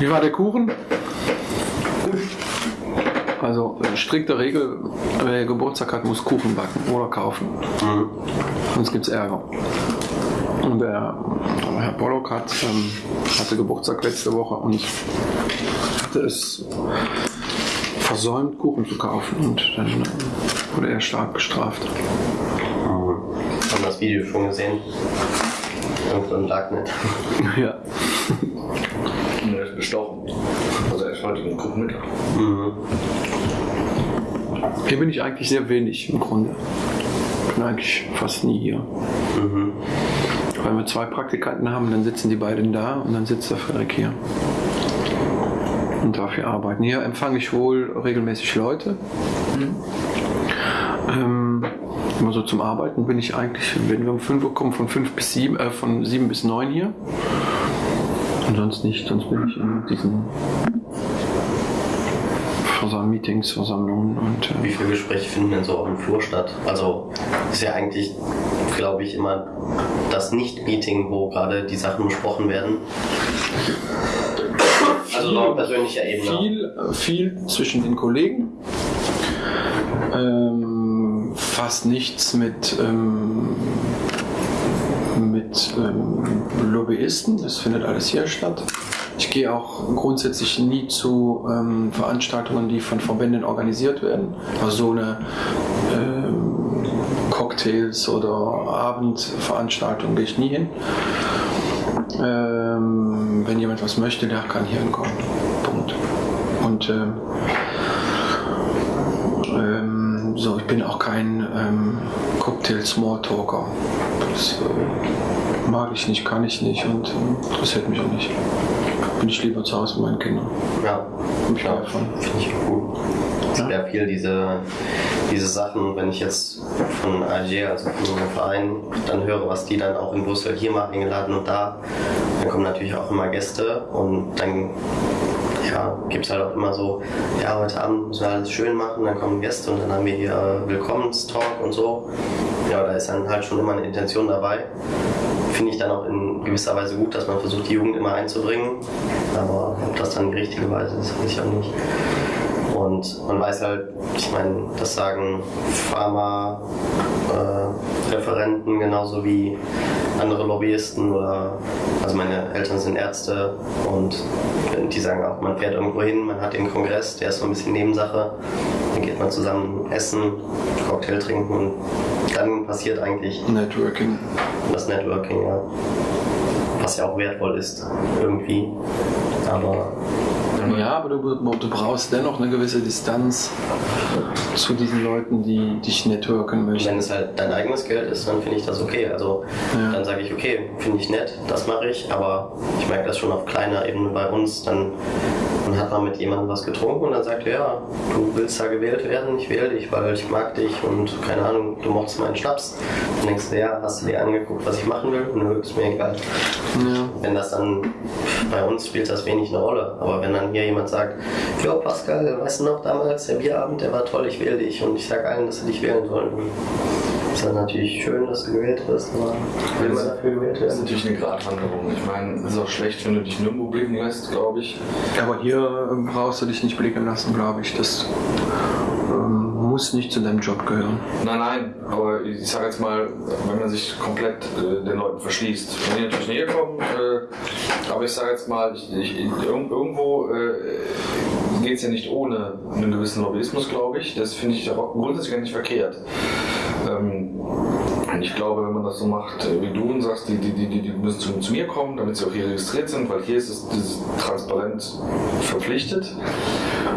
Wie war der Kuchen? Also äh, strikte Regel, wer Geburtstag hat, muss Kuchen backen oder kaufen. Sonst gibt es Ärger. Und der Herr Pollock hat, ähm, hatte Geburtstag letzte Woche und hatte es versäumt, Kuchen zu kaufen. Und dann äh, wurde er stark bestraft. Haben das Video schon gesehen? Irgendwo im Darknet. Ja. Und er ist bestochen. Also er ist heute im Gruppenmittag. Mhm. Hier bin ich eigentlich sehr wenig im Grunde. Bin eigentlich fast nie hier. Mhm. Weil wir zwei Praktikanten haben, dann sitzen die beiden da und dann sitzt der Frederik hier. Und dafür arbeiten. Hier empfange ich wohl regelmäßig Leute. Ähm, immer so zum Arbeiten bin ich eigentlich, wenn wir um 5 Uhr kommen, von 5 bis 7, äh, von 7 bis 9 hier. Und sonst nicht, sonst bin ich in diesen Meetings, Versammlungen und Wie äh, viele Gespräche finden denn so auf dem Flur statt? Also ist ja eigentlich, glaube ich, immer das Nicht-Meeting, wo gerade die Sachen besprochen werden. Also auf persönlicher Ebene. viel, viel zwischen den Kollegen. Ähm, fast nichts mit, ähm, mit ähm, Lobbyisten. Das findet alles hier statt. Ich gehe auch grundsätzlich nie zu ähm, Veranstaltungen, die von Verbänden organisiert werden. Also so eine ähm, Cocktails oder Abendveranstaltungen gehe ich nie hin. Ähm, wenn jemand was möchte, der kann hier hinkommen. Punkt. Und ähm, ähm, so, ich bin auch kein ähm, Cocktail-Smalltalker. Das äh, mag ich nicht, kann ich nicht und äh, interessiert mich auch nicht. Bin ich lieber zu Hause mit meinen Kindern. Ja, ich von. finde ich gut. Es gibt ja viel diese, diese Sachen, wenn ich jetzt von AG, also von einem Verein, dann höre, was die dann auch in Brüssel hier mal eingeladen und da, dann kommen natürlich auch immer Gäste und dann ja, gibt es halt auch immer so, ja, heute Abend müssen wir alles schön machen, dann kommen Gäste und dann haben wir hier äh, Willkommenstalk und so. Ja, da ist dann halt schon immer eine Intention dabei. Finde ich dann auch in gewisser Weise gut, dass man versucht, die Jugend immer einzubringen. Aber ob das dann die richtige Weise ist, weiß ich auch nicht. Und man weiß halt, ich meine, das sagen Pharma-Referenten genauso wie andere Lobbyisten oder, also meine Eltern sind Ärzte und die sagen auch, man fährt irgendwo hin, man hat den Kongress, der ist so ein bisschen Nebensache, dann geht man zusammen essen, Cocktail trinken und dann passiert eigentlich Networking. das Networking, ja. Was ja auch wertvoll ist, irgendwie. Aber Ja, aber du, du brauchst dennoch eine gewisse Distanz zu diesen Leuten, die dich networken möchten. wenn es halt dein eigenes Geld ist, dann finde ich das okay. Also Ja. dann sage ich, okay, finde ich nett, das mache ich, aber ich merke das schon auf kleiner Ebene bei uns. Dann, dann hat man mit jemandem was getrunken und dann sagt er, ja, du willst da gewählt werden, ich wähle dich, weil ich mag dich und keine Ahnung, du mochtest meinen Schnaps. Dann denkst du, ja, hast du dir angeguckt, was ich machen will? Nö, ist mir egal. Ja. Wenn das dann, bei uns spielt das wenig eine Rolle, aber wenn dann hier jemand sagt, ja Pascal, weißt du noch damals, der Bierabend, der war toll, ich wähle dich und ich sage allen, dass sie dich wählen sollen, ist dann natürlich schön, dass du gewählt wirst, aber will man dafür gewählt Das ist werden? natürlich eine Gratwanderung. Ich meine, es ist auch schlecht, wenn du dich nirgendwo blicken lässt, glaube ich. Aber hier ähm, brauchst du dich nicht blicken lassen, glaube ich. Das ähm, muss nicht zu deinem Job gehören. Nein, nein, aber ich sage jetzt mal, wenn man sich komplett äh, den Leuten verschließt, wenn die natürlich näher kommen, äh, aber ich sage jetzt mal, ich, ich, irg- irgendwo äh, geht es ja nicht ohne einen gewissen Lobbyismus, glaube ich. Das finde ich aber grundsätzlich gar nicht verkehrt. Ähm, ich glaube, wenn man das so macht äh, wie du und sagst, die, die, die, die müssen zu, zu mir kommen, damit sie auch hier registriert sind, weil hier ist es dieses transparent verpflichtet.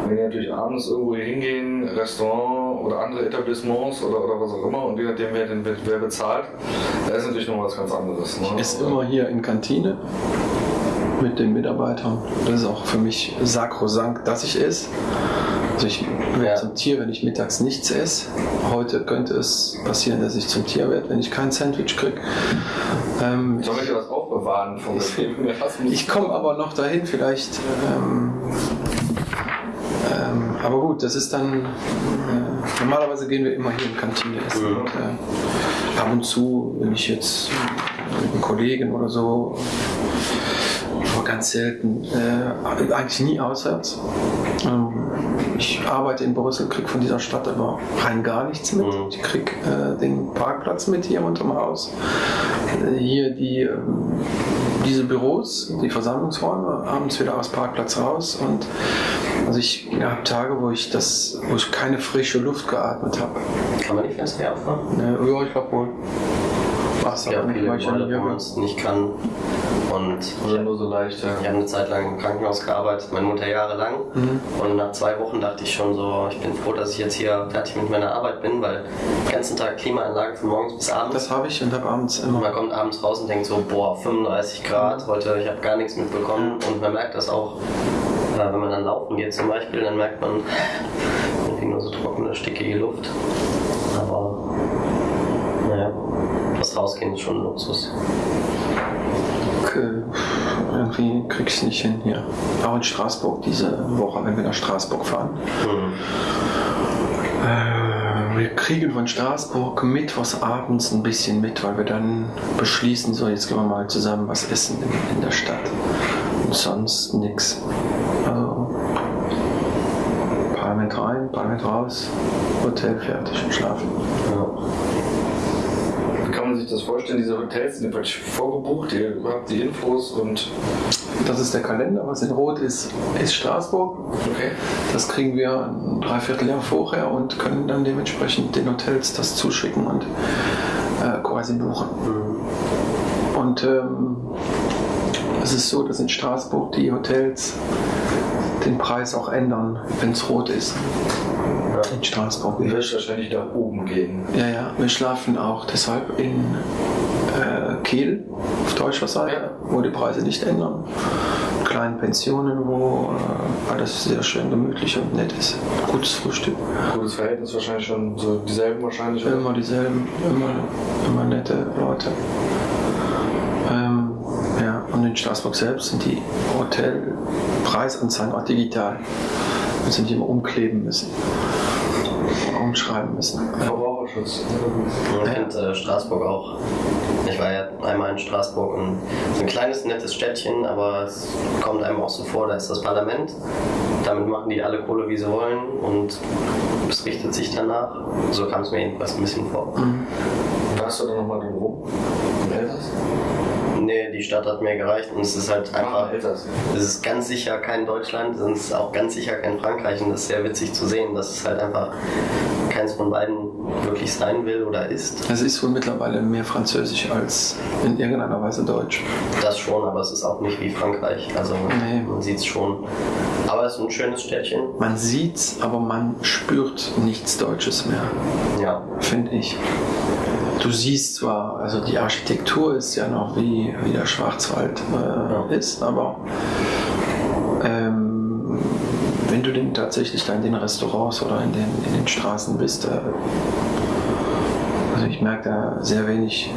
Wenn die natürlich abends irgendwo hier hingehen, Restaurant oder andere Etablissements oder, oder was auch immer, und je nachdem, wer, den, wer bezahlt, da ist natürlich noch was ganz anderes. Ne? Ist immer hier in Kantine mit den Mitarbeitern. Das ist auch für mich sakrosankt, dass ich esse. Also ich werde Ja. zum Tier, wenn ich mittags nichts esse. Heute könnte es passieren, dass ich zum Tier werde, wenn ich kein Sandwich kriege. Ähm, Soll ich dir das aufbewahren vom Leben? ich komme aber noch dahin, vielleicht. Ähm, ähm, aber gut, das ist dann. Äh, normalerweise gehen wir immer hier in Kantine essen. Mhm. Und, äh, ab und zu, wenn ich jetzt mit einem Kollegen oder so aber ganz selten. Äh, eigentlich nie auswärts. Ähm, ich arbeite in Brüssel, kriege von dieser Stadt aber rein gar nichts mit. Ich kriege äh, den Parkplatz mit hier unterm Haus. Äh, hier die, ähm, diese Büros, die Versammlungsräume, abends wieder aus Parkplatz raus. Und also ich habe Tage, wo ich das, wo ich keine frische Luft geatmet habe. Kann man die Fenster aufmachen? Äh, ja, ich glaube wohl. Ja, aber nicht, viele nicht wo man es nicht kann. Und Oder nur so leicht, ja. Ich habe eine Zeit lang im Krankenhaus gearbeitet, meine Mutter jahrelang. Mhm. Und nach zwei Wochen dachte ich schon so, ich bin froh, dass ich jetzt hier fertig mit meiner Arbeit bin, weil den ganzen Tag Klimaanlage von morgens bis abends. Das habe ich und habe abends immer. man kommt abends raus und denkt so, boah, 35 Grad, heute, ich habe gar nichts mitbekommen. Und man merkt das auch, äh, wenn man dann laufen geht zum Beispiel, dann merkt man irgendwie nur so trockene, stickige Luft. Aber, naja, Rausgehen ist schon ein Luxus. äh, irgendwie krieg ich es nicht hin hier. Auch in Straßburg diese Woche, wenn wir nach Straßburg fahren. Hm. Äh, wir kriegen von Straßburg mittwochs abends ein bisschen mit, weil wir dann beschließen, so jetzt gehen wir mal zusammen was essen in, in der Stadt. Und sonst nix. Also Parlament rein, Parlament raus, Hotel fertig und schlafen. Ja. Man sich das vorstellen? Diese Hotels sind praktisch vorgebucht, ihr habt die Infos und. Das ist der Kalender, was in Rot ist, ist Straßburg. Okay. Das kriegen wir ein Dreivierteljahr vorher und können dann dementsprechend den Hotels das zuschicken und äh, quasi buchen. Und ähm, es ist so, dass in Straßburg die Hotels den Preis auch ändern, wenn es rot ist. In Straßburg. Du wirst wahrscheinlich nach oben gehen. Ja, ja, wir schlafen auch deshalb in äh, Kiel auf deutscher Seite, Ja. wo die Preise nicht ändern. Kleinen Pensionen, wo äh, alles sehr schön gemütlich und nett ist. Gutes Frühstück. Gutes Verhältnis wahrscheinlich schon, so dieselben wahrscheinlich. oder? Immer dieselben, immer, immer nette Leute. Ja, und in Straßburg selbst sind die Hotelpreisanzeigen auch digital. Wir sind die immer umkleben müssen. Umschreiben müssen. Verbraucherschutz. Ich finde äh, Straßburg auch. Ich war ja einmal in Straßburg und ein kleines, nettes Städtchen, aber es kommt einem auch so vor, da ist das Parlament. Damit machen die alle Kohle, wie sie wollen und es richtet sich danach. So kam es mir jedenfalls ein bisschen vor. Warst du da nochmal drum rum? In Elsass? Nee, die Stadt hat mir gereicht und es ist halt einfach. Es ist ganz sicher kein Deutschland und es ist auch ganz sicher kein Frankreich und das ist sehr witzig zu sehen, dass es halt einfach keins von beiden wirklich sein will oder ist. Es ist wohl mittlerweile mehr Französisch als in irgendeiner Weise Deutsch. Das schon, aber es ist auch nicht wie Frankreich. Also Nee. man sieht es schon. Aber es ist ein schönes Städtchen. Man sieht's, aber man spürt nichts Deutsches mehr, Ja. finde ich. Du siehst zwar, also die Architektur ist ja noch wie, wie der Schwarzwald äh, Ja. ist, aber ähm, wenn du denn tatsächlich da in den Restaurants oder in den, in den Straßen bist, äh, also ich merke da sehr wenig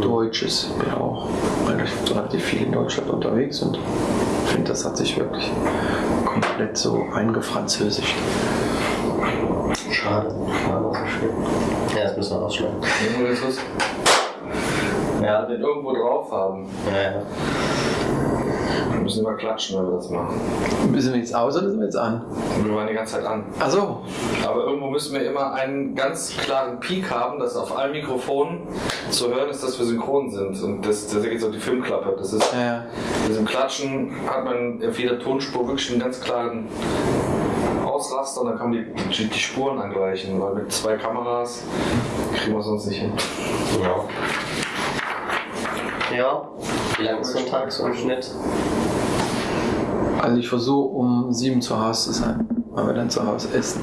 Deutsches. Ich bin auch relativ, relativ viel in Deutschland unterwegs und finde, das hat sich wirklich komplett so eingefranzösischt. Schade. So. Ja, das müssen wir rausschneiden. Irgendwo ist es. Ja, den irgendwo drauf haben. Ja, ja. Wir müssen immer klatschen, wenn wir das machen. Sind wir jetzt aus oder sind wir jetzt an? Wir waren die ganze Zeit an. Achso, Aber irgendwo müssen wir immer einen ganz klaren Peak haben, dass auf allen Mikrofonen zu hören ist, dass wir synchron sind. Und das, das geht so die Filmklappe. Das ist, ja, ja. mit diesem Klatschen hat man auf jeder Tonspur wirklich einen ganz klaren Ausraster und dann kann man die, die, die Spuren angleichen, weil mit zwei Kameras kriegen wir es sonst nicht hin. Ja. Ja. Wie lange ist so ein Tag so im Schnitt? Also ich versuche um sieben zu Hause zu sein, weil wir dann zu Hause essen.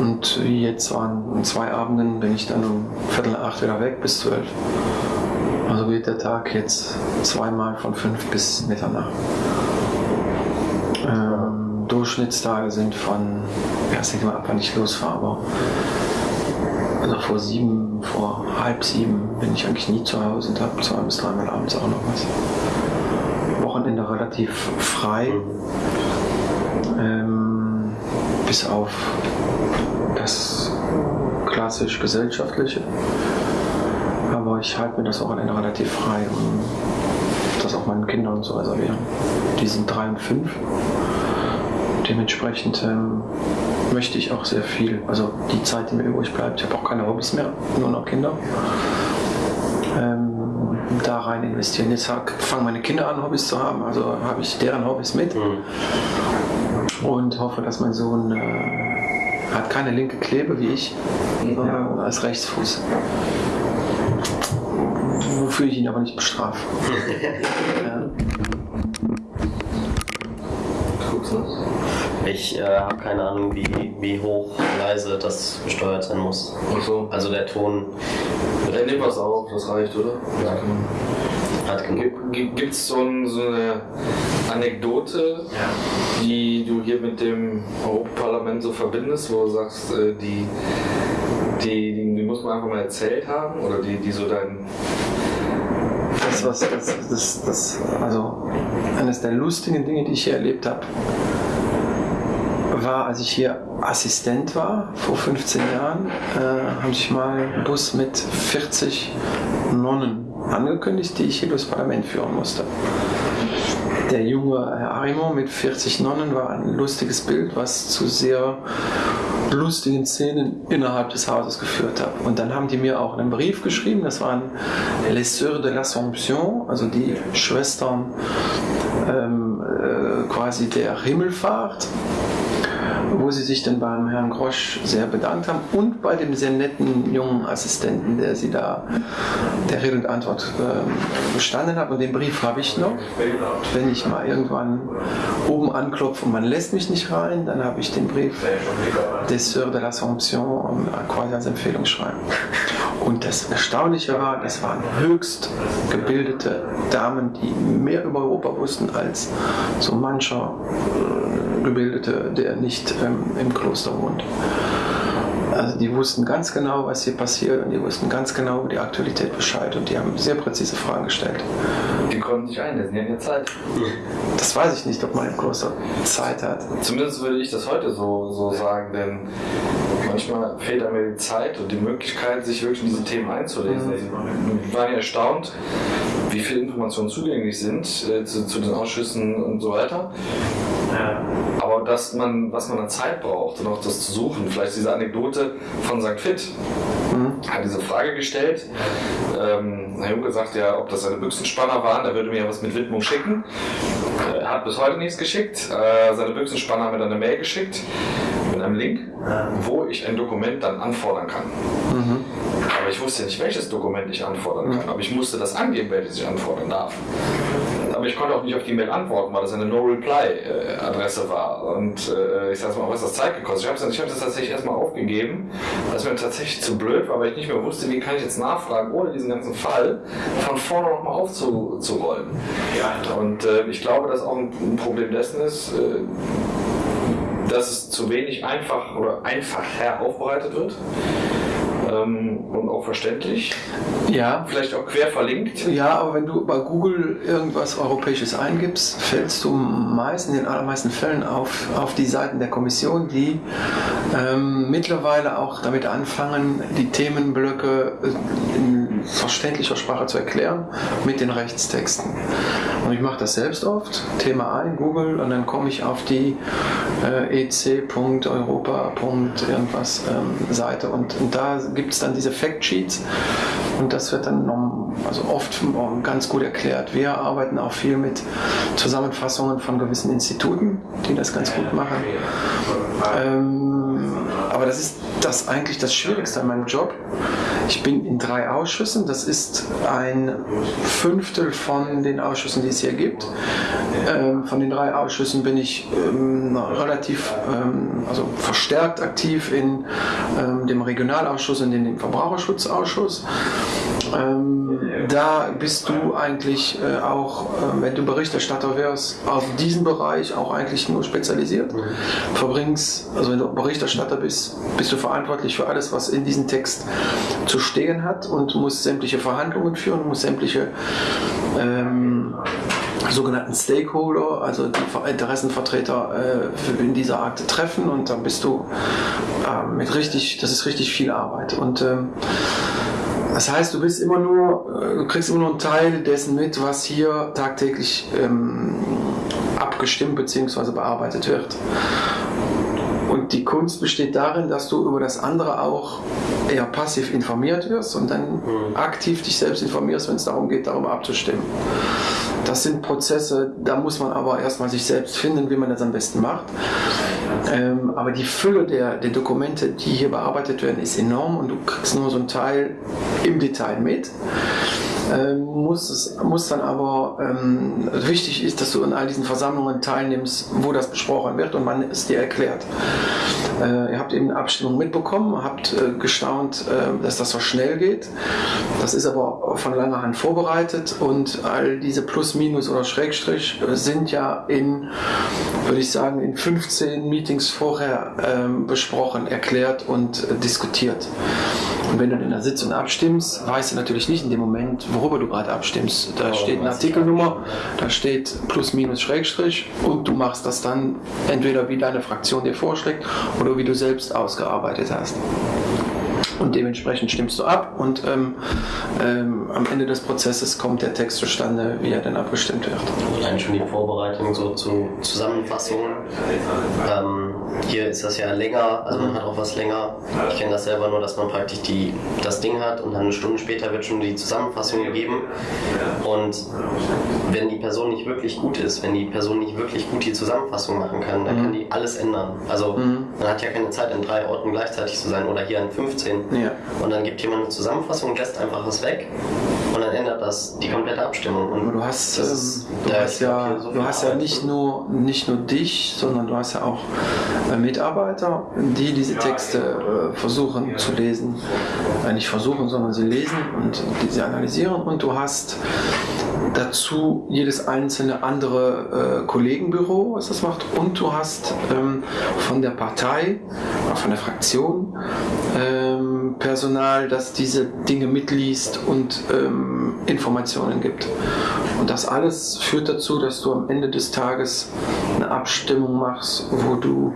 Und wie jetzt waren an zwei Abenden bin ich dann um Viertel acht wieder weg bis zwölf. Also geht der Tag jetzt zweimal von fünf bis Mitternacht. Durchschnittstage sind von, ja, es hängt immer ab, wann ich losfahre, aber also vor sieben, vor halb sieben bin ich eigentlich nie zu Hause und habe zwei bis dreimal abends auch noch was. Wochenende relativ frei, ähm, bis auf das klassisch gesellschaftliche. Aber ich halte mir das Wochenende relativ frei, um das auch meinen Kindern zu reservieren. Die sind drei und fünf. Dementsprechend ähm, möchte ich auch sehr viel, also die Zeit, die mir übrig bleibt, ich habe auch keine Hobbys mehr, nur noch Kinder, ähm, da rein investieren. Jetzt fangen meine Kinder an, Hobbys zu haben, also habe ich deren Hobbys mit mhm. und hoffe, dass mein Sohn äh, hat keine linke Klebe wie ich, sondern als Rechtsfuß wofür ich ihn aber nicht bestrafe. ja. Ich äh, habe keine Ahnung, wie, wie hoch leise das gesteuert sein muss. Ach so. Also der Ton. Der nimmt was auf, das reicht, oder? Ja. Hat genug. Gibt es so, ein, so, eine Anekdote, ja. die du hier mit dem Europaparlament so verbindest, wo du sagst, äh, die, die, die, muss man einfach mal erzählt haben? Oder die, die so dein das, was, das, das, das, also eines der lustigen Dinge, die ich hier erlebt habe, war, als ich hier Assistent war, vor 15 Jahren, äh, haben sich mal ein Bus mit 40 Nonnen angekündigt, die ich hier durchs Parlament führen musste. Der junge Herr Arimon mit 40 Nonnen war ein lustiges Bild, was zu sehr lustigen Szenen innerhalb des Hauses geführt hat. Und dann haben die mir auch einen Brief geschrieben, das waren Les Sœurs de l'Assomption, also die Schwestern ähm, äh, quasi der Himmelfahrt wo sie sich dann beim Herrn Grosch sehr bedankt haben und bei dem sehr netten jungen Assistenten, der sie da der Rede und Antwort äh, bestanden hat. Und den Brief habe ich noch. Wenn ich mal irgendwann oben anklopfe und man lässt mich nicht rein, dann habe ich den Brief des Sœurs de l'Assomption quasi als Empfehlung schreiben. Und das Erstaunliche war, das waren höchst gebildete Damen, die mehr über Europa wussten als so mancher äh, Gebildete, der nicht ähm, im Kloster wohnt. Also die wussten ganz genau, was hier passiert und die wussten ganz genau über die Aktualität Bescheid und die haben sehr präzise Fragen gestellt. Die konnten sich einlesen, die hatten ja Zeit. Das weiß ich nicht, ob man im Kloster Zeit hat. Zumindest würde ich das heute so, so sagen, denn manchmal fehlt einem die Zeit und die Möglichkeit, sich wirklich in diese Themen einzulesen. Mhm. Ich war ja erstaunt, wie viele Informationen zugänglich sind äh, zu, zu, den Ausschüssen und so weiter. Ja. Aber dass man, was man an Zeit braucht und auch das zu suchen, vielleicht diese Anekdote von St. Fit, hat diese Frage gestellt. Ähm, Herr Juncker sagt ja, ob das seine Büchsenspanner waren, er würde mir ja was mit Widmung schicken. Er hat bis heute nichts geschickt. Äh, seine Büchsenspanner haben mir dann eine Mail geschickt einem Link, wo ich ein Dokument dann anfordern kann. Mhm. Aber ich wusste nicht, welches Dokument ich anfordern kann. Aber ich musste das angeben, welches ich anfordern darf. Aber ich konnte auch nicht auf die Mail antworten, weil das eine No-Reply-Adresse war. Und äh, ich sag mal, was das Zeit gekostet? Ich habe es hab das tatsächlich erstmal aufgegeben, weil es mir tatsächlich zu blöd war, weil ich nicht mehr wusste, wie kann ich jetzt nachfragen, ohne diesen ganzen Fall von vorne nochmal aufzurollen. Und äh, ich glaube, dass auch ein, ein Problem dessen ist, äh, dass es zu wenig einfach oder einfacher aufbereitet wird ähm, und auch verständlich. Ja. Vielleicht auch quer verlinkt. Ja, aber wenn du bei Google irgendwas Europäisches eingibst, fällst du meist in den allermeisten Fällen auf, auf die Seiten der Kommission, die ähm, mittlerweile auch damit anfangen, die Themenblöcke in verständlicher Sprache zu erklären mit den Rechtstexten. Und ich mache das selbst oft, Thema ein, Google, und dann komme ich auf die äh, ec.europa. irgendwas ähm, Seite und, und da gibt es dann diese Factsheets und das wird dann also oft ganz gut erklärt. Wir arbeiten auch viel mit Zusammenfassungen von gewissen Instituten, die das ganz gut machen. Ähm, aber das ist das eigentlich das Schwierigste an meinem Job. Ich bin in drei Ausschüssen. Das ist ein Fünftel von den Ausschüssen, die es hier gibt. Ähm, von den drei Ausschüssen bin ich ähm, relativ ähm, also verstärkt aktiv in ähm, dem Regionalausschuss und in dem Verbraucherschutzausschuss. Ähm, da bist du eigentlich äh, auch, äh, wenn du Berichterstatter wärst, auf diesen Bereich auch eigentlich nur spezialisiert. Verbringst, also wenn du Berichterstatter bist, bist du verantwortlich für alles, was in diesem Text zu stehen hat und musst sämtliche Verhandlungen führen, musst sämtliche ähm, sogenannten Stakeholder, also die Interessenvertreter äh, in dieser Art treffen und dann bist du äh, mit richtig, das ist richtig viel Arbeit. Und ähm, Das heißt, du bist immer nur, äh, du kriegst immer nur einen Teil dessen mit, was hier tagtäglich ähm, abgestimmt bzw. bearbeitet wird. Die Kunst besteht darin, dass du über das andere auch eher passiv informiert wirst und dann mhm. aktiv dich selbst informierst, wenn es darum geht, darüber abzustimmen. Das sind Prozesse, da muss man aber erstmal sich selbst finden, wie man das am besten macht. Ähm, aber die Fülle der, der Dokumente, die hier bearbeitet werden, ist enorm und du kriegst nur so einen Teil im Detail mit. Ähm, muss, es, muss dann aber, ähm, wichtig ist, dass du in all diesen Versammlungen teilnimmst, wo das besprochen wird und man es dir erklärt. Äh, ihr habt eben eine Abstimmung mitbekommen, habt äh, gestaunt, äh, dass das so schnell geht. Das ist aber von langer Hand vorbereitet und all diese Plus, Minus oder Schrägstrich sind ja in, würde ich sagen, in 15 Meetings vorher ähm, besprochen, erklärt und äh, diskutiert. Und wenn du in der Sitzung abstimmst, weißt du natürlich nicht in dem Moment, worüber du gerade abstimmst. Da oh, steht eine Artikelnummer, da steht Plus, Minus, Schrägstrich und du machst das dann entweder wie deine Fraktion dir vorschlägt oder wie du selbst ausgearbeitet hast und dementsprechend stimmst du ab und ähm, ähm, am Ende des Prozesses kommt der Text zustande, wie er dann abgestimmt wird. Allein schon die Vorbereitung so zu Zusammenfassungen. Ähm, hier ist das ja länger, also man hat auch was länger. Ich kenne das selber nur, dass man praktisch die, das Ding hat und dann eine Stunde später wird schon die Zusammenfassung gegeben. Und wenn die Person nicht wirklich gut ist, wenn die Person nicht wirklich gut die Zusammenfassung machen kann, dann mhm. kann die alles ändern. Also mhm. man hat ja keine Zeit, in drei Orten gleichzeitig zu sein oder hier in 15. Ja. Und dann gibt jemand eine Zusammenfassung und lässt einfach was weg und dann ändert das die komplette Abstimmung. Und du hast, ist, ähm, du hast ja, so du hast ja nicht nur, nicht nur dich, sondern du hast ja auch äh, Mitarbeiter, die diese Texte äh, versuchen zu lesen. Äh, nicht versuchen, sondern sie lesen und sie analysieren. Und du hast dazu jedes einzelne andere äh, Kollegenbüro, was das macht. Und du hast ähm, von der Partei, von der Fraktion, ähm, Personal, das diese Dinge mitliest und ähm, Informationen gibt. Und das alles führt dazu, dass du am Ende des Tages eine Abstimmung machst, wo du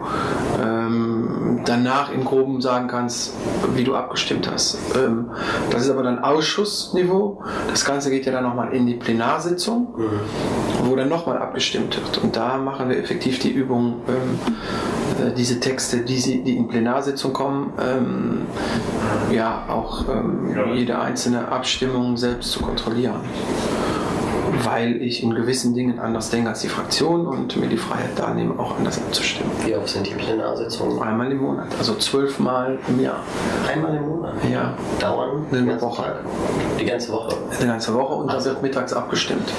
ähm, danach im Groben sagen kannst, wie du abgestimmt hast. Ähm, das ist aber dann Ausschussniveau. Das Ganze geht ja dann nochmal in die Plenarsitzung, mhm. wo dann nochmal abgestimmt wird. Und da machen wir effektiv die Übung, ähm, äh, diese Texte, die, sie, die in Plenarsitzung kommen, ähm, ja auch ähm, jede einzelne Abstimmung selbst zu kontrollieren weil ich in gewissen Dingen anders denke als die Fraktion und mir die Freiheit da nehme, auch anders abzustimmen. Wie oft sind die Plenarsitzungen? Einmal im Monat, also zwölfmal im Jahr. Einmal im Monat? Ja. Dauern? Eine Woche. Tag? Die ganze Woche? Die ganze Woche und dann wird mittags abgestimmt.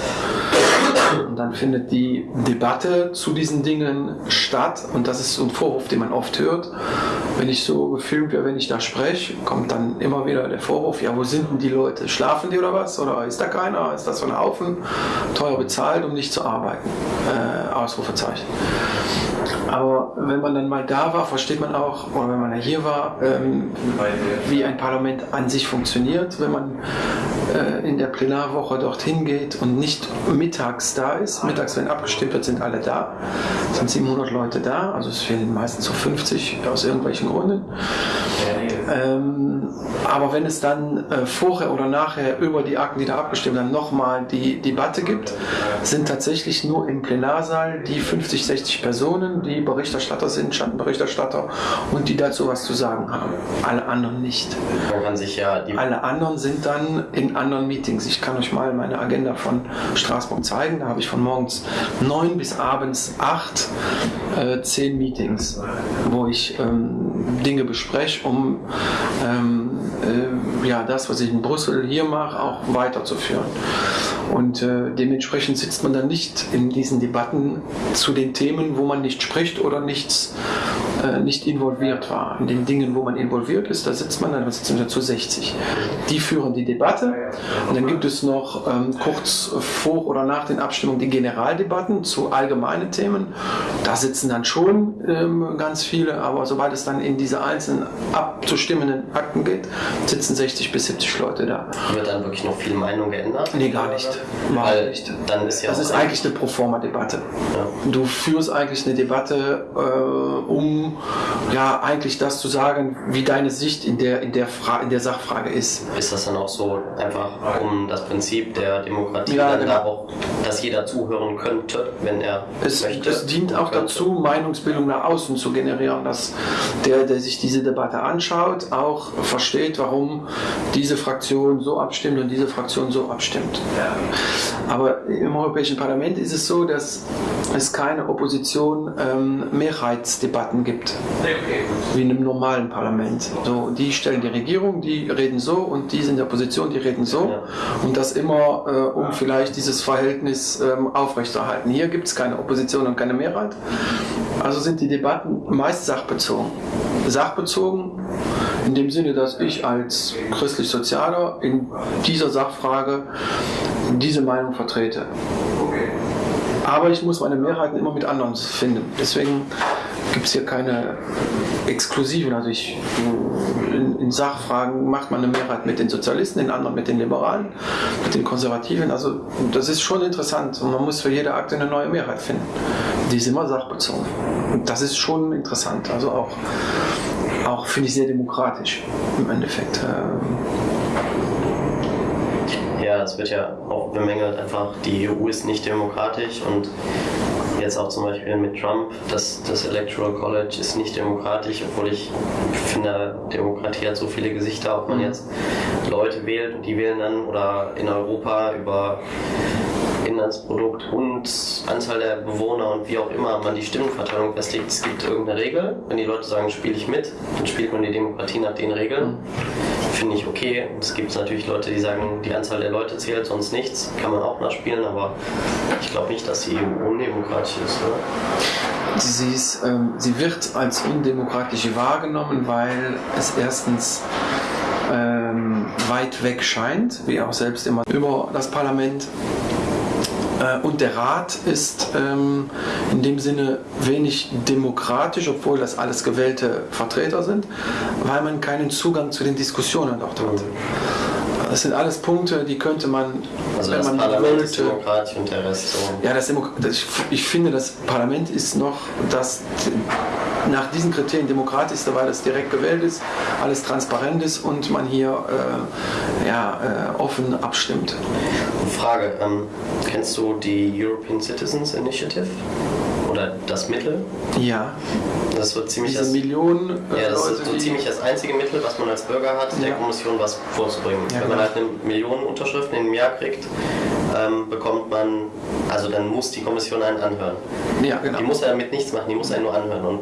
Und dann findet die Debatte zu diesen Dingen statt und das ist so ein Vorwurf, den man oft hört. Wenn ich so gefilmt werde, wenn ich da spreche, kommt dann immer wieder der Vorwurf, ja, wo sind denn die Leute? Schlafen die oder was? Oder ist da keiner? Ist das so ein Haufen? Teuer bezahlt, um nicht zu arbeiten? Äh, Ausrufezeichen. Aber wenn man dann mal da war, versteht man auch, oder wenn man ja hier war, ähm, wie ein Parlament an sich funktioniert, wenn man äh, in der Plenarwoche dorthin geht und nicht mittags da ist. Mittags, wenn abgestimmt wird, sind alle da. Es sind 700 Leute da, also es fehlen meistens so 50 aus irgendwelchen Gründen. Ähm, aber wenn es dann äh, vorher oder nachher über die Akten, die da abgestimmt werden, nochmal die Debatte gibt, sind tatsächlich nur im Plenarsaal die 50, 60 Personen, die Berichterstatter sind, Schattenberichterstatter und die dazu was zu sagen haben. Alle anderen nicht. Ja Alle anderen sind dann in anderen Meetings. Ich kann euch mal meine Agenda von Straßburg zeigen. Da habe ich von morgens 9 bis abends 8 äh, 10 Meetings, wo ich ähm, Dinge bespreche, um ähm, äh, ja, das, was ich in Brüssel hier mache, auch weiterzuführen. Und äh, dementsprechend sitzt man dann nicht in diesen Debatten zu den Themen, wo man nicht spricht oder nichts, äh, nicht involviert war. In den Dingen, wo man involviert ist, da sitzt man, dann sitzen wir zu 60. Die führen die Debatte und dann gibt es noch ähm, kurz vor oder nach den Abstimmungen die Generaldebatten zu allgemeinen Themen. Da sitzen dann schon ähm, ganz viele, aber sobald es dann in diese einzelnen abzustimmenden Akten geht, sitzen 60 bis 70 Leute da. Wird dann wirklich noch viel Meinung geändert? Nee, gar nicht. Weil nicht. Dann ist ja das ist eigentlich eine Proforma-Debatte. Ja. Du führst eigentlich eine Debatte, äh, um um ja eigentlich das zu sagen, wie deine Sicht in der, in der, Fra in der Sachfrage ist. Ist das dann auch so einfach um das Prinzip der Demokratie Ja, dann genau. da auch, dass jeder zuhören könnte, wenn er Es, möchte? es dient auch Könnte. dazu, Meinungsbildung nach außen zu generieren, dass der, der sich diese Debatte anschaut, auch versteht, warum diese Fraktion so abstimmt und diese Fraktion so abstimmt. Aber im Europäischen Parlament ist es so, dass es keine Opposition ähm, Mehrheitsdebatten gibt, wie in einem normalen Parlament. So, die stellen die Regierung, die reden so und die sind in der Opposition, die reden so. Und das immer, äh, um vielleicht dieses Verhältnis ähm, aufrechterhalten. Hier gibt es keine Opposition und keine Mehrheit. Also sind die Debatten meist sachbezogen. Sachbezogen in dem Sinne, dass ich als christlich-sozialer in dieser Sachfrage diese Meinung vertrete. Aber ich muss meine Mehrheiten immer mit anderen finden. Deswegen gibt es hier keine exklusiven. Also ich, in, in Sachfragen macht man eine Mehrheit mit den Sozialisten, in anderen mit den Liberalen, mit den Konservativen. Also das ist schon interessant und man muss für jede Akte eine neue Mehrheit finden. Die ist immer sachbezogen. Und das ist schon interessant. Also auch, auch finde ich sehr demokratisch im Endeffekt. Ähm, Ja, es wird ja auch bemängelt einfach, die EU ist nicht demokratisch und jetzt auch zum Beispiel mit Trump, das, das Electoral College ist nicht demokratisch, obwohl ich finde, Demokratie hat so viele Gesichter, ob man jetzt Leute wählt und die wählen dann oder in Europa über Inlandsprodukt und Anzahl der Bewohner und wie auch immer man die Stimmenverteilung festlegt. Es gibt irgendeine Regel. Wenn die Leute sagen, spiele ich mit, dann spielt man die Demokratie nach den Regeln. Finde ich okay. Es gibt natürlich Leute, die sagen, die Anzahl der Leute zählt, sonst nichts. Kann man auch nachspielen, aber ich glaube nicht, dass die EU undemokratisch ist. Oder? Sie, ist, ähm, sie wird als undemokratisch wahrgenommen, weil es erstens ähm, weit weg scheint, wie auch selbst immer über das Parlament. Äh, und der Rat ist ähm, in dem Sinne wenig demokratisch, obwohl das alles gewählte Vertreter sind, weil man keinen Zugang zu den Diskussionen dort hat. Das sind alles Punkte, die könnte man, Also wenn das man Parlament ist wollte, demokratisch und der Rest so. ja, das Demo das, ich, ich finde, das Parlament ist noch das nach diesen Kriterien demokratischste, weil es direkt gewählt ist, alles transparent ist und man hier äh, ja, äh, offen abstimmt. Frage, ähm, kennst du die European Citizens Initiative? Oder das Mittel? Ja, Das wird ziemlich diese das, Millionen äh, ja, das Leute, ist so ziemlich das einzige Mittel, was man als Bürger hat, der Ja. Kommission was vorzubringen. Ja, Wenn man genau. halt eine Million Unterschriften im Jahr kriegt, ähm, bekommt man, also dann muss die Kommission einen anhören. ja, genau. Die muss ja damit nichts machen, die muss einen nur anhören. Und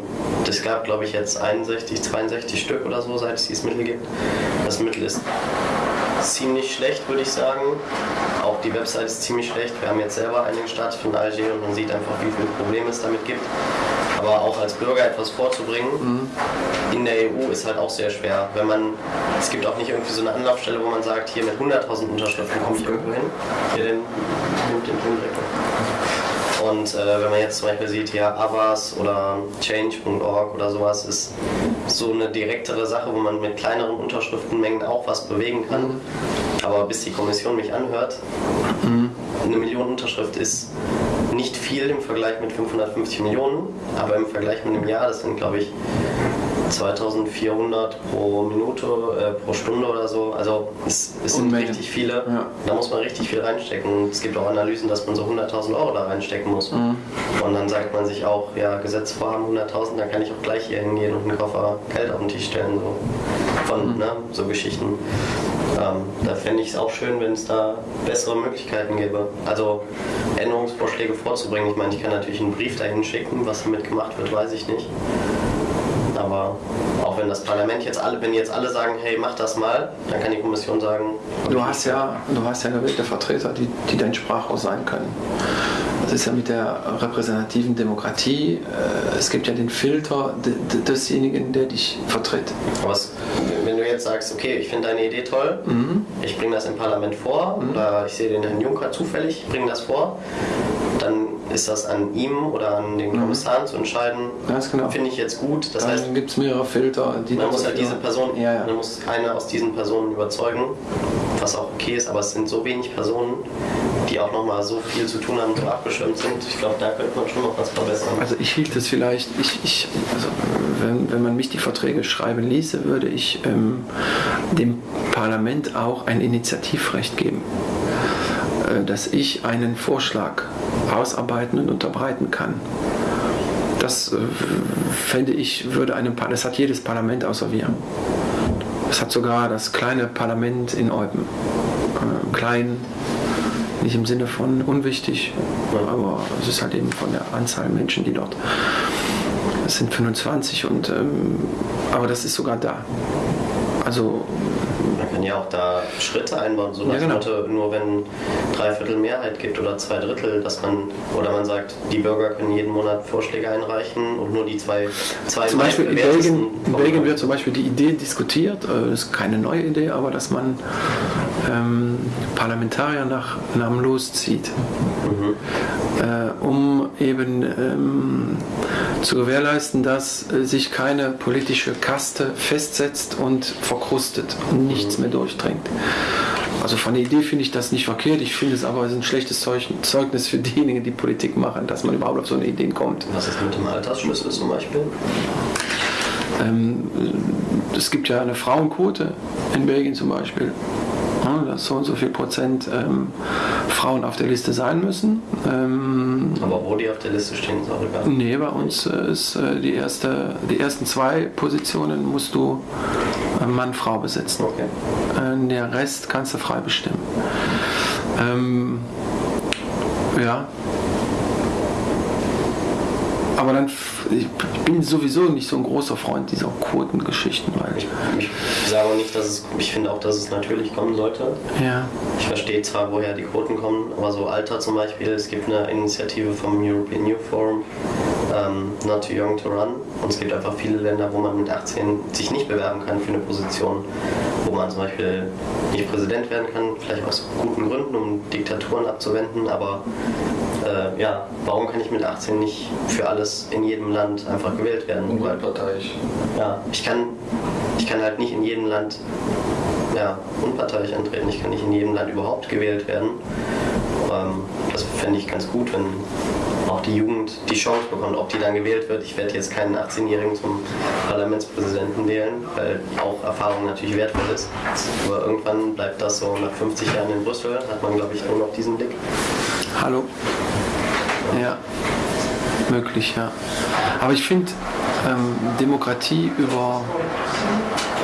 es gab, glaube ich, jetzt 61, 62 Stück oder so, seit es dieses Mittel gibt. Das Mittel ist ziemlich schlecht, würde ich sagen. Auch die Website ist ziemlich schlecht. Wir haben jetzt selber eine gestartet von Alger und man sieht einfach, wie viele Probleme es damit gibt. Aber auch als Bürger etwas vorzubringen in der EU ist halt auch sehr schwer. Wenn man, es gibt auch nicht irgendwie so eine Anlaufstelle, wo man sagt, hier mit 100.000 Unterschriften komme ich irgendwo hin. Hier den, nimmt den Ton direkt auf. Und äh, wenn man jetzt zum Beispiel sieht, hier Avas oder Change.org oder sowas, ist so eine direktere Sache, wo man mit kleineren Unterschriftenmengen auch was bewegen kann. Aber bis die Kommission mich anhört, eine Million Unterschrift ist nicht viel im Vergleich mit 550 Millionen, aber im Vergleich mit einem Jahr, das sind glaube ich 2400 pro Minute, äh, pro Stunde oder so. Also es, es sind Unmengen. richtig viele. Ja. Da muss man richtig viel reinstecken. Und es gibt auch Analysen, dass man so 100.000 Euro da reinstecken muss. Und dann sagt man sich auch, ja, Gesetzvorhaben 100.000, dann kann ich auch gleich hier hingehen und einen Koffer Geld auf den Tisch stellen. So. Von ne, so Geschichten. Ähm, da fände ich es auch schön, wenn es da bessere Möglichkeiten gäbe. Also Änderungsvorschläge vorzubringen. Ich meine, ich kann natürlich einen Brief dahin schicken, was damit gemacht wird, weiß ich nicht. Aber auch wenn das Parlament jetzt alle, wenn jetzt alle sagen, hey, mach das mal, dann kann die Kommission sagen, Du hast ja, du hast ja gewählte Vertreter, die, die dein Sprachrohr sein können. Das ist ja mit der repräsentativen Demokratie, äh, es gibt ja den Filter de, de, desjenigen, der dich vertritt. Aber es, wenn du jetzt sagst, okay, ich finde deine Idee toll, ich bringe das im Parlament vor oder ich sehe den Herrn Juncker zufällig, bringe das vor, dann ist das an ihm oder an den Kommissaren zu entscheiden. Ganz genau. Finde ich jetzt gut. Das Dann heißt, gibt es mehrere Filter, die man muss halt diese. Person, Ja, ja. man muss eine aus diesen Personen überzeugen, was auch okay ist, aber es sind so wenig Personen, die auch nochmal so viel zu tun haben, so abgeschirmt sind. Ich glaube, da könnte man schon noch was verbessern. Also ich hielt es vielleicht, ich, ich, also wenn, wenn man mich die Verträge schreiben ließe, würde ich ähm, dem Parlament auch ein Initiativrecht geben, dass ich einen Vorschlag ausarbeiten und unterbreiten kann. Das äh, fände ich, würde einem, das hat jedes Parlament außer wir. Das hat sogar das kleine Parlament in Eupen. Äh, klein, nicht im Sinne von unwichtig, aber es ist halt eben von der Anzahl Menschen, die dort. Es sind 25 und ähm, aber das ist sogar da. Also kann ja auch da Schritte einbauen, so Ja, genau. Motto, nur wenn drei Viertel Mehrheit gibt oder zwei Drittel, dass man, oder man sagt, die Bürger können jeden Monat Vorschläge einreichen und nur die zwei, zwei zum Beispiel in Belgien, in. Belgien wird zum Beispiel die Idee diskutiert, äh, das ist keine neue Idee, aber dass man ähm, Parlamentarier nach namenlos zieht, äh, um eben ähm, zu gewährleisten, dass äh, sich keine politische Kaste festsetzt und verkrustet und nichts mehr durchdringt. Also von der Idee finde ich das nicht verkehrt, ich finde es aber ein schlechtes Zeug- Zeugnis für diejenigen, die Politik machen, dass man überhaupt auf so eine Idee kommt. Was ist mit dem Altersschlüssel zum Beispiel? Ähm, es gibt ja eine Frauenquote in Belgien zum Beispiel. Dass so und so viel Prozent ähm, Frauen auf der Liste sein müssen. Ähm, Aber wo die auf der Liste stehen, ist auch egal. nee, bei uns äh, ist äh, die, erste, die ersten zwei Positionen musst du äh, Mann-Frau besetzen. Okay. Äh, der Rest kannst du frei bestimmen. Ähm, ja. Aber dann, ich bin sowieso nicht so ein großer Freund dieser Quotengeschichten, weil Ich, ich sage auch nicht, dass es, ich finde auch, dass es natürlich kommen sollte. ja, Ich verstehe zwar, woher die Quoten kommen, aber so Alter zum Beispiel, es gibt eine Initiative vom European Youth Forum, ähm, Not Too Young to Run. Und es gibt einfach viele Länder, wo man mit 18 sich nicht bewerben kann für eine Position, wo man zum Beispiel nicht Präsident werden kann, vielleicht aus guten Gründen, um Diktaturen abzuwenden, aber äh, ja, warum kann ich mit 18 nicht für alles in jedem Land einfach gewählt werden? Unparteiisch. ja, ich kann, ich kann halt nicht in jedem Land ja, unparteiisch antreten. Ich kann nicht in jedem Land überhaupt gewählt werden. Ähm, das fände ich ganz gut, wenn auch die Jugend die Chance bekommt, ob die dann gewählt wird. Ich werde jetzt keinen 18-Jährigen zum Parlamentspräsidenten wählen, weil auch Erfahrung natürlich wertvoll ist. Aber irgendwann bleibt das so nach 50 Jahren in Brüssel, hat man glaube ich nur noch diesen Blick. hallo. Ja, möglich, ja. Aber ich finde ähm, Demokratie über,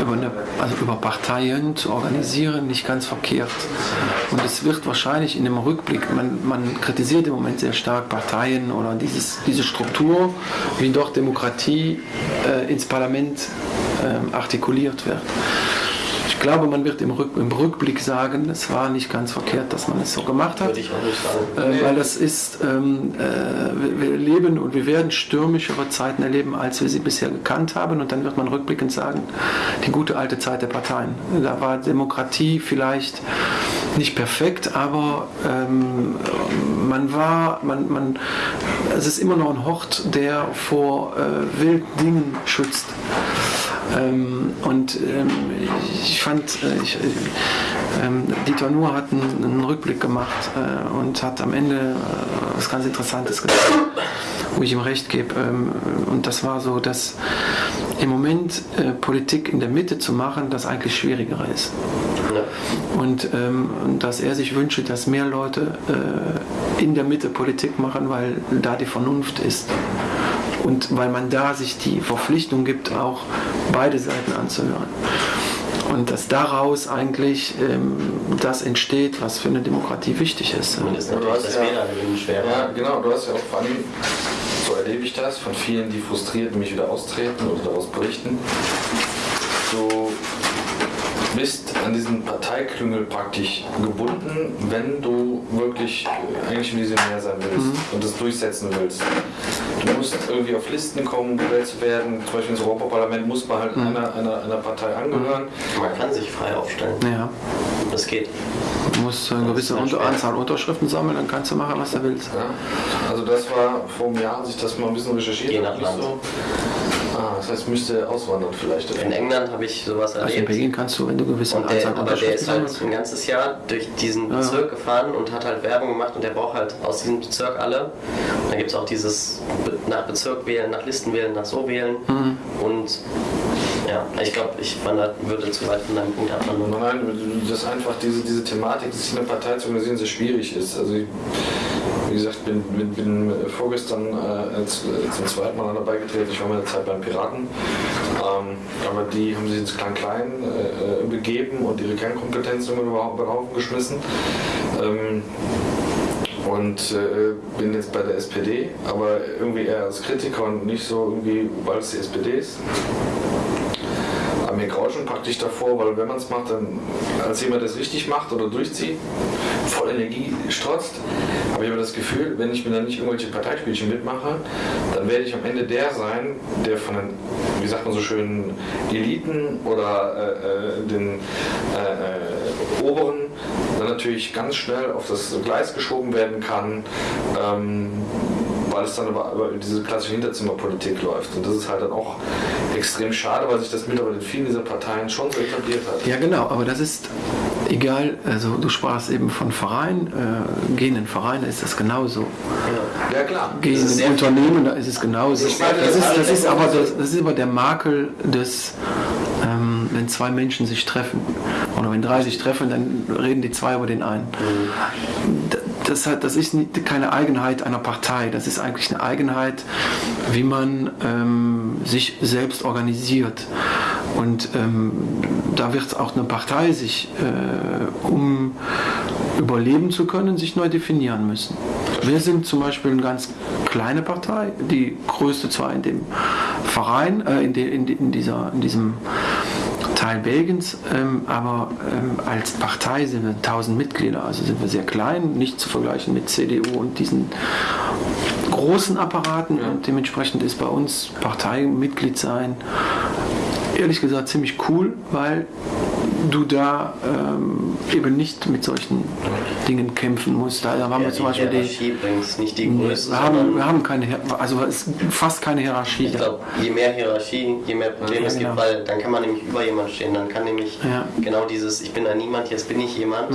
über, eine, also über Parteien zu organisieren nicht ganz verkehrt. Und es wird wahrscheinlich in dem Rückblick, man, man kritisiert im Moment sehr stark Parteien oder dieses, diese Struktur, wie dort Demokratie äh, ins Parlament ähm, artikuliert wird. Ich glaube, man wird im, Rück, im Rückblick sagen, es war nicht ganz verkehrt, dass man es so gemacht hat. Würde ich auch nicht sagen. Äh, Weil das ist, ähm, äh, wir wir leben und wir werden stürmischere Zeiten erleben, als wir sie bisher gekannt haben. Und dann wird man rückblickend sagen, die gute alte Zeit der Parteien. Da war Demokratie vielleicht nicht perfekt, aber ähm, man war, man, man, es ist immer noch ein Hort, der vor äh, wilden Dingen schützt. Ähm, und ähm, ich fand, äh, ich, äh, ähm, Dieter Nuhr hat einen, einen Rückblick gemacht äh, und hat am Ende äh, was ganz Interessantes gesagt, wo ich ihm recht gebe. Ähm, und das war so, dass im Moment äh, Politik in der Mitte zu machen, das eigentlich schwieriger ist. Ja. Und ähm, dass er sich wünsche, dass mehr Leute in der Mitte Politik machen, weil da die Vernunft ist. Und weil man da sich die Verpflichtung gibt, auch beide Seiten anzuhören. Und dass daraus eigentlich ähm, das entsteht, was für eine Demokratie wichtig ist. Und ist Du natürlich hast das ja- Wählergewinn schwerer. Ja, genau, du hast ja auch vor allem, so erlebe ich das, von vielen, die frustriert nämlich wieder austreten oder daraus berichten. Du bist an diesen Parteiklüngel praktisch gebunden, wenn du wirklich eigentlich Visionär sein willst und das durchsetzen willst. Du musst irgendwie auf Listen kommen, um gewählt zu werden. Zum Beispiel ins Europaparlament muss man halt Mhm. einer, einer, einer Partei angehören. Man kann sich frei aufstellen. Ja. Das geht. Du musst eine gewisse Unter schwer. Anzahl Unterschriften sammeln, dann kannst du machen, was du willst. Ja. Also das war vor einem Jahr, als ich das mal ein bisschen recherchiert Je habe. nach nicht Land. So. Ah, das heißt, müsste auswandern vielleicht. In England habe ich sowas Also in erlebt. Belgien kannst du, wenn du gewisse Und Anzahl der, aber der ist halt ein ganzes Jahr durch diesen Ja. Bezirk gefahren und hat halt Werbung gemacht und der braucht halt aus diesem Bezirk alle. Und dann gibt es auch dieses nach Bezirk wählen, nach Listen wählen, nach so wählen. Mhm. Und ja, ich glaube, ich wandert, würde zu weit von deinem Punkt abwandern. Nein, dass einfach diese, diese Thematik, sich eine Partei zu organisieren, sehr schwierig ist. Also ich, wie gesagt, bin, bin, bin vorgestern äh, äh, zum zweiten Mal dabei getreten. Ich war mal eine Zeit beim Piraten. Ähm, aber die haben sich ins Klein-Klein äh, äh, begeben und ihre Kernkompetenzen über über den Haufen geschmissen. Ähm, und äh, bin jetzt bei der SPD, aber irgendwie eher als Kritiker und nicht so irgendwie, weil es die SPD ist. Graut schon praktisch davor, weil wenn man es macht, dann als jemand, es richtig macht oder durchzieht, voll Energie strotzt, habe ich aber das Gefühl, wenn ich mir dann nicht irgendwelche Parteispielchen mitmache, dann werde ich am Ende der sein, der von den, wie sagt man so schön, Eliten oder äh, äh, den äh, äh, Oberen dann natürlich ganz schnell auf das Gleis geschoben werden kann. Ähm, weil es dann über, über diese klassische Hinterzimmerpolitik läuft. Und das ist halt dann auch extrem schade, weil sich das mittlerweile in vielen dieser Parteien schon so etabliert hat. Ja, genau, aber das ist egal. Also, du sprachst eben von Vereinen. Äh, gehen in Vereine ist das genauso. Ja. Ja klar. Gehen in Unternehmen, da ist es genauso. Ich Das meine, ist, das alles ist, aber, das, das ist aber der Makel des, ähm, wenn zwei Menschen sich treffen. Oder wenn drei sich treffen, dann reden die zwei über den einen. D- Das, hat, das ist keine Eigenheit einer Partei. Das ist eigentlich eine Eigenheit, wie man ähm, sich selbst organisiert. Und ähm, da wird auch eine Partei sich, äh, um überleben zu können, sich neu definieren müssen. Wir sind zum Beispiel eine ganz kleine Partei, die größte zwar in dem Verein, äh, in, de, in, de, in, dieser, in diesem Teil Belgiens, ähm, aber ähm, als Partei sind wir 1000 Mitglieder, also sind wir sehr klein, nicht zu vergleichen mit CDU und diesen großen Apparaten. Und dementsprechend ist bei uns Parteimitglied sein ehrlich gesagt ziemlich cool, weil du da ähm, eben nicht mit solchen Dingen kämpfen musst. Da, haben Ja, wir zum die Beispiel die, Hierarchie übrigens nicht die Größe, wir haben, wir haben keine, also es ist fast keine Hierarchie. ich glaube, je mehr Hierarchie, je mehr Probleme Ja, es gibt, genau. weil dann kann man nämlich über jemand stehen, dann kann nämlich Ja. genau dieses Ich bin ein Niemand, jetzt bin ich jemand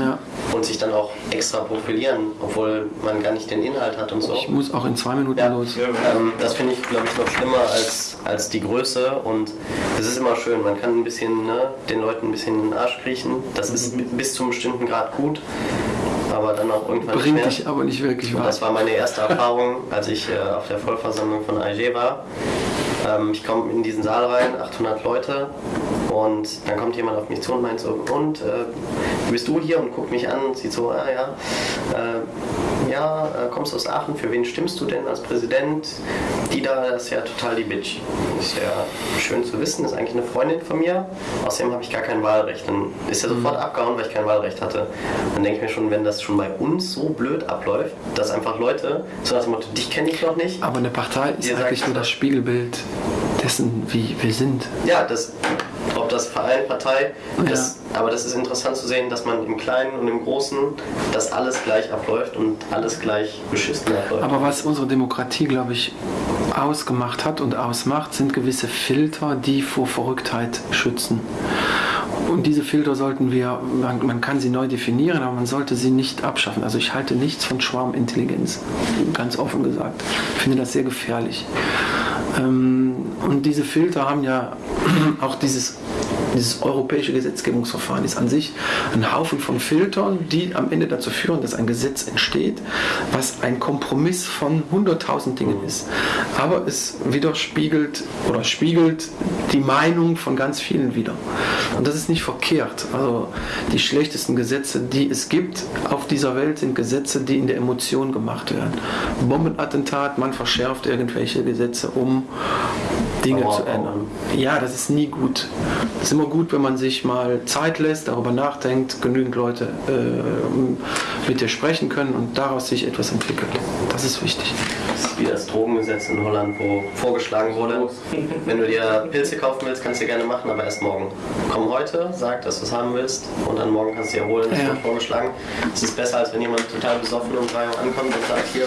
und sich dann auch extra profilieren, obwohl man gar nicht den Inhalt hat und so. Ich muss auch in zwei Minuten los. Ähm, das finde ich, glaube ich, noch schlimmer als, als die Größe. Und es ist immer schön, man kann ein bisschen ne, den Leuten ein bisschen Arsch kriechen. Das ist bi- bis zu einem bestimmten Grad gut, aber dann auch irgendwann nicht Bringt dich aber nicht wirklich Und das weiter. war meine erste Erfahrung, als ich äh, auf der Vollversammlung von AG war. Ähm, ich komme in diesen Saal rein, 800 Leute, und dann kommt jemand auf mich zu und meint so, und, äh, bist du hier? Und guckt mich an und sieht so, ah ja, äh, ja, äh, kommst aus Aachen, für wen stimmst du denn als Präsident? Die da, das ist ja total die Bitch. Ist ja schön zu wissen, ist eigentlich eine Freundin von mir, außerdem habe ich gar kein Wahlrecht. Dann ist er sofort abgehauen, weil ich kein Wahlrecht hatte. Dann denke ich mir schon, wenn das schon bei uns so blöd abläuft, dass einfach Leute so nach dem Motto, dich kenne ich noch nicht, Aber eine Partei ist Ihr sagt eigentlich nur das. Spiegelbild dessen, wie wir sind. Ja, das, ob das Verein, Partei, Ja. das, aber das ist interessant zu sehen, dass man im Kleinen und im Großen, dass alles gleich abläuft und alles gleich beschissen abläuft. Aber was unsere Demokratie, glaube ich, ausgemacht hat und ausmacht, sind gewisse Filter, die vor Verrücktheit schützen. Und diese Filter sollten wir, man, man kann sie neu definieren, aber man sollte sie nicht abschaffen. Also ich halte nichts von Schwarmintelligenz, ganz offen gesagt. Ich finde das sehr gefährlich. Ähm, und diese Filter haben ja auch dieses, dieses europäische Gesetzgebungsverfahren ist an sich ein Haufen von Filtern, die am Ende dazu führen, dass ein Gesetz entsteht, was ein Kompromiss von 100.000 Dingen ist. Aber es widerspiegelt oder spiegelt die Meinung von ganz vielen wider. Und das ist nicht verkehrt. Also die schlechtesten Gesetze, die es gibt auf dieser Welt, sind Gesetze, die in der Emotion gemacht werden. Bombenattentat, man verschärft irgendwelche Gesetze, um Dinge zu ändern. Ja, das ist nie gut. Es ist immer gut, wenn man sich mal Zeit lässt, darüber nachdenkt, genügend Leute äh, mit dir sprechen können und daraus sich etwas entwickelt. Das ist wichtig. Das ist wie das Drogengesetz in Holland, wo vorgeschlagen wurde, wenn du dir Pilze kaufen willst, kannst du gerne machen, aber erst morgen. Komm heute, sag, dass du es haben willst und dann morgen kannst du dir holen, das Ja. wird vorgeschlagen. Es ist besser, als wenn jemand total besoffen um 3 Uhr ankommt und sagt, hier,